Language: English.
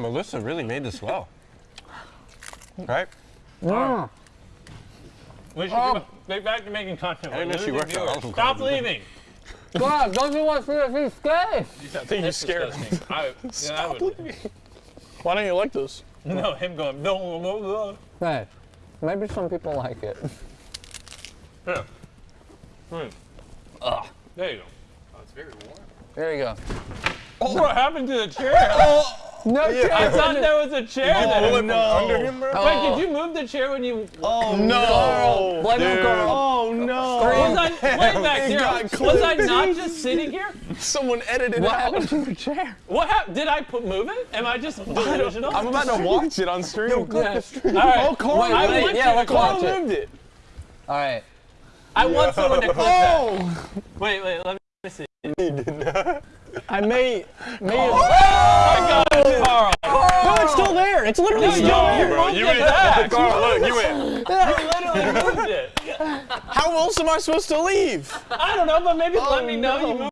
Melissa really made this well. Right? Mm. We should Oh. get get back to making content. I didn't We're know she losing worked at Stop Garden. leaving. God, don't you want to see scary? I think he's That's scared. disgusting. I, yeah, I would. Why don't you like this? No, him going. No, no, no. Hey, maybe some people like it. Yeah. Mm. There you go. Oh, it's very warm. There you go. Oh, What happened to the chair? No I thought there was a chair Pull there. it from under him, bro? Wait, did you move the chair when you? Oh Carl, blame dude. Carl. Oh no! Was I? Wait back It there. Was I not just sitting here? Someone edited What it out. happened to your chair? What happened? Did I put move it? Am I just delusional? I'm about to watch it on stream. Yeah. All right. Oh, Carl, Wait, I wait, want yeah, you let's to watch Carl it. moved it. All right. I want someone to clip that. Oh, Wait, wait. Let me see. I may, may. Oh my God, oh! Carl. No, it's still there. It's literally No, still you there. bro. You went- back. Carl, look, you went. You literally moved it. How else am I supposed to leave? I don't know, but maybe let me oh, know you moved.